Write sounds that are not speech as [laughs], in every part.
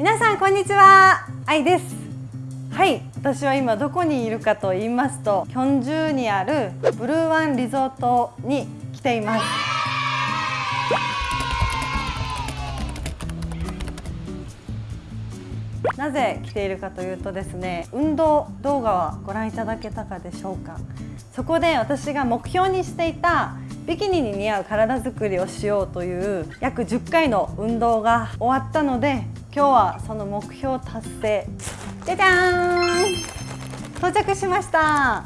皆さんこんにちは。愛です。はい。私は今どこにいるかと言いますとキョンジュにあるブルーワンリゾートに来ています。なぜ来ているかというとですね運動動画はご覧いただけたかでしょうか。そこで私が目標にしていたビキニに似合う体づくりをしようという約10回の運動が終わったので今日はその目標達成。じゃじゃーん。到着しました。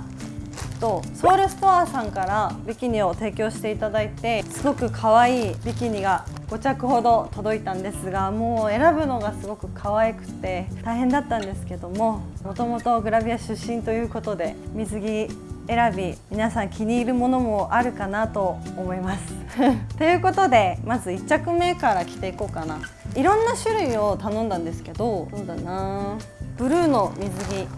とソウルストアさんからビキニを提供していただいてすごく可愛いビキニが5着ほど届いたんですがもう選ぶのがすごく可愛くて大変だったんですけどももともとグラビア出身ということで水着選び皆さん気に入るものもあるかなと思います。[laughs] ということでまず1着目から着ていこうかな。いろんな種類を頼んだんですけどそうだな。ブルーの水着。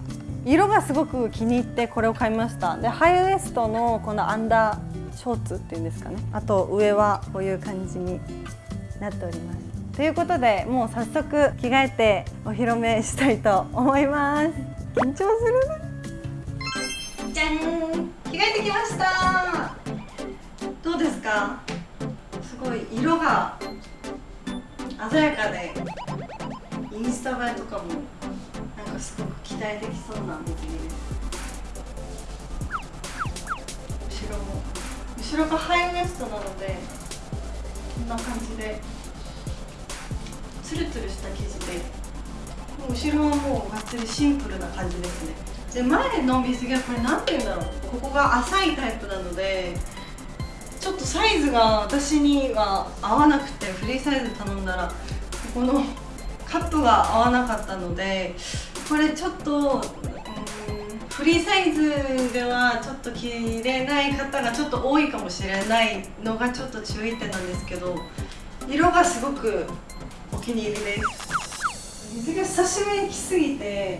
色がすごく気に入ってこれを買いました。でハイウエストのこのアンダーショーツっていうんですかね。あと上はこういう感じになっております。ということでもう早速着替えてお披露目したいと思います。緊張するじゃん。着替えてきました。どうですか？すごい色が鮮やかでインスタ映えとかもなんかすごく期待できそうな水着です後ろも。後ろがハイウエストなのでこんな感じでツルツルした生地で。後ろはもうがっつりシンプルな感じですね。で前の水着はこれ何て言うんだろう。ここが浅いタイプなのでちょっとサイズが私には合わなくてフリーサイズ頼んだらここのカットが合わなかったのでこれちょっとフリーサイズではちょっと着れない方がちょっと多いかもしれないのがちょっと注意点なんですけど色がすごくお気に入りです。水が久しぶりに着すぎて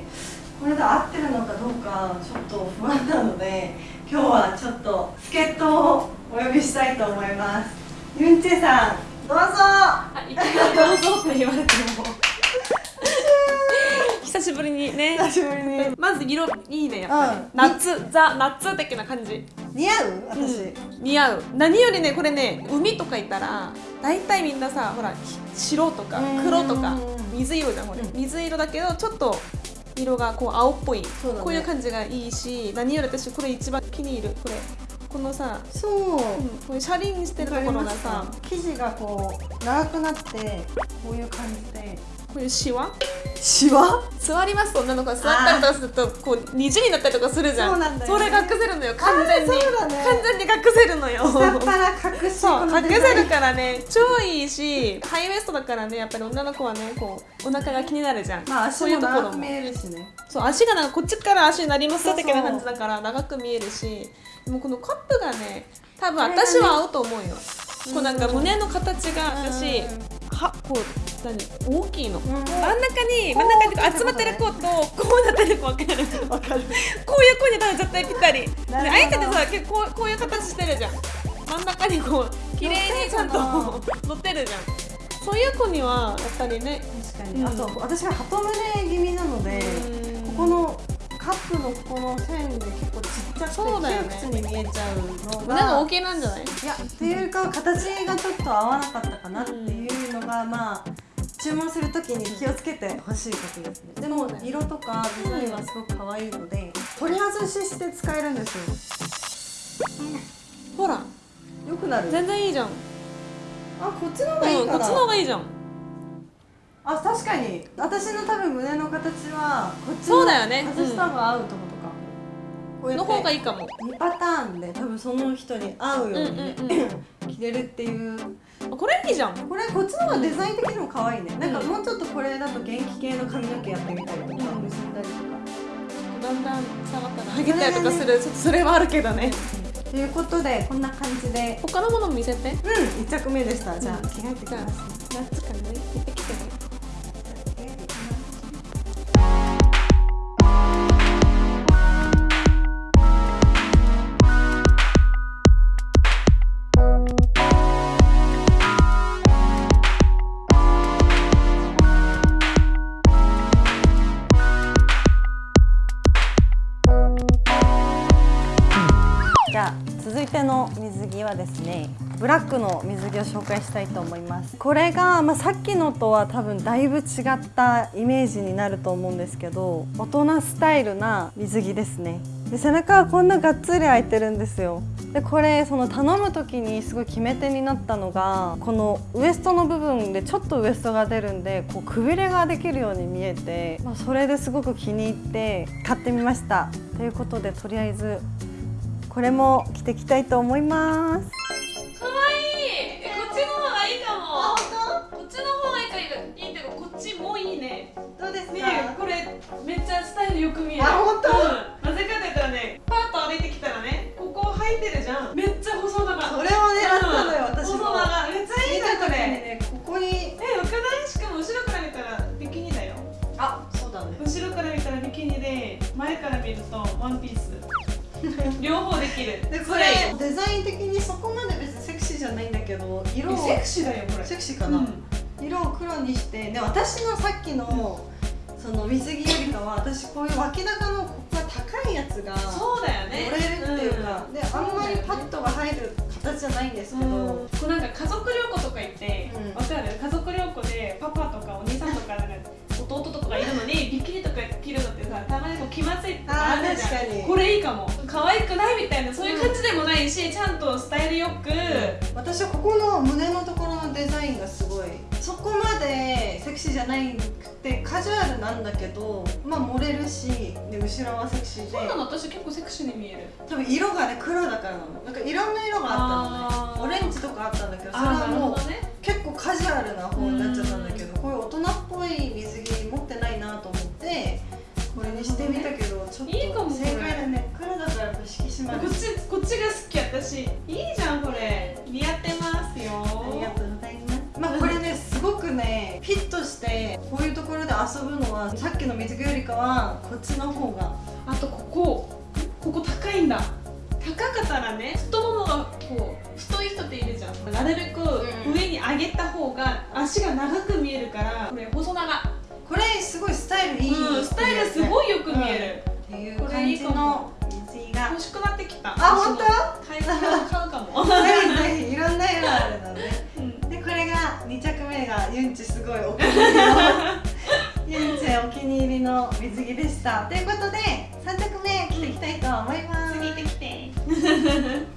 これで合ってるのかどうかちょっと不安なので今日はちょっと助っ人をお呼びしたいと思います。ユンチェさんどうぞ。あ、いきなりどうぞって言われても久しぶりにね。久しぶりにまず色いいねやっぱり、うん。夏ザ夏的な感じ。似合う私、うん。似合う。何よりねこれね海とか行ったら大体みんなさほらひ白とかうん。黒とか水色じゃんこれ、うん。水色だけどちょっと色がこう青っぽい、ね。こういう感じがいいし何より私これ一番気に入る。これこのさ、そう、うん、これ車輪してるところがさ生地がこう長くなってこういう感じでこういうシワ？シワ？座りますと女の子が座ったりとかするとこう虹になったりとかするじゃん。そうなんだよね。それ隠せるのよ完全に、あーそうだね完全に隠せるのよ。下っ腹隠しそう隠せるからね。超いいしハイウエストだからねやっぱり女の子はねこうお腹が気になるじゃん、まあ足そういうもところも。長く見えるしね。そう足がなんかこっちから足になります的な感じだから長く見えるし。でもこのカップがね多分私は合うと思うよ。こうなんかうん胸の形が私うんはこう何大きいの、ん。真ん中に真ん中に集まってる子とこうなってる子分かる。わかる。こういう子に多分絶対ぴったり。あえてでさ結構こういう形してるじゃん。真ん中にこう綺麗にちゃんと乗乗ってるじゃん。そういう子にはやっぱりね確かに、うん。あと私が鳩胸気味なのでここのカップのこの線で結構ちっちゃくて窮屈に見えちゃうの胸がが大きいなんじゃない？いやっていうか形がちょっと合わなかったかなっていうのが、まあ注文するときに気をつけてほしいことですね。でも色とかデザインはすごく可愛いので取り外しして使えるんですよ。ほらよくなる。全然いいじゃん。あこっちの方うんがいいかな、こっちの方がいいじゃん。あ確かに。私の多分胸の形はこっちそうだよね。の外した方が合うとことか、こうやの方がいいかも。2パターンで多分その人に合うようにね、うんうんうん。[coughs] 着れるっていうあこれいいじゃん。これこっちの方がデザイン的にも可愛いね、なんかうんもうちょっとこれだと元気系の髪の毛やってみたりとか、うん。結ん。だりとだんだん触ったらハゲたりとかするちょっとそれはあるけどね。かということでこんな感じで。他のものも見せて。うん1着目でした。じゃあうん着替えてきます。ね夏からねいての水着はですねブラックの水着を紹介したいと思います。これが、まあ、さっきのとは多分だいぶ違ったイメージになると思うんですけど大人スタイルな水着ですね。で背中はこんながっつり開いてるんですよ。でこれその頼む時にすごい決め手になったのがこのウエストの部分でちょっとウエストが出るんでこうくびれができるように見えて、まあ、それですごく気に入って買ってみました。ということでとりあえずこれも着ていきたいと思います。両方できる。でこそれ。れデザイン的にそこまで別にセクシーじゃないんだけど色をセクシーだよこれ。セクシーかな、色を黒にしてで私のさっきのその水着よりかは私こういう脇高のここが高いやつがそうだよね。折れるっていうか、ん。であんまりパッドが入る形じゃないんですけど、うん。こうなんか家族旅行とか行ってうん。わ、かる？家族旅行でパパとかお兄さんとかなんか弟とかがいるのにビキニとか着るのってさたまにこう気まずいとかあるじゃん。あー確かに。これいいかも可愛くないみたいなそういう感じでもないし、ちゃんとスタイルよく、私はここの胸のところのデザインがすごい。そこまでセクシーじゃないくてカジュアルなんだけどまあ漏れるしで後ろはセクシーで。そうなの私結構セクシーに見える。多分色がね黒だからなの。なんかいろんな色があったのね。オレンジとかあったんだけどそれはもうね。結構カジュアルな方になっちゃったんだけど私いいじゃんこれ。似合ってますよ。ありがとうございます。まあこれねすごくねフィットしてこういうところで遊ぶのはさっきの水着よりかはこっちの方が。あとここ。ここ高いんだ。高かったらね太ももがこう太い人っているじゃん。なるべくうん。上に上げた方が足が長く見えるからこれ細長。これすごいスタイルいい、うんスタイルすごいよく見える、っていう感じの水着が欲しくなってきた。あ本当？買う買うかも、[laughs] ぜひぜひいろんな色あるので。う [laughs] んでこれが2着目がユンチすごいお気に入り。のユンチお気に入りの水着でした。ということで3着目着ていきたいと思います。次行ってきて